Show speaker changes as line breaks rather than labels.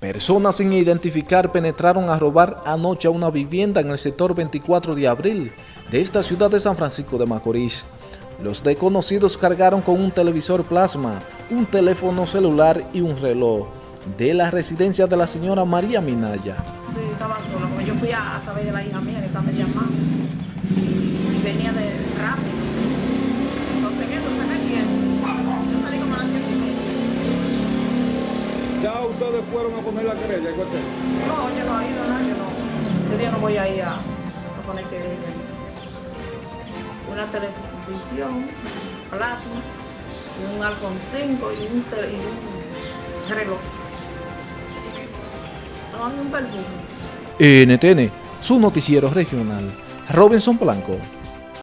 Personas sin identificar penetraron a robar anoche a una vivienda en el sector 24 de abril de esta ciudad de San Francisco de Macorís. Los desconocidos cargaron con un televisor plasma, un teléfono celular y un reloj de la residencia de la señora María Minaya.
Sí, estaba sola, porque yo fui a, saber de la hija mía que
ustedes fueron a poner la querella?
No, yo no ido, nada, yo no. Yo día no voy a ir a, a poner querella. Una televisión, plasma, y un iPhone 5 y un, tele- y un reloj. No, y un perfume.
NTN, su noticiero regional, Robinson Blanco.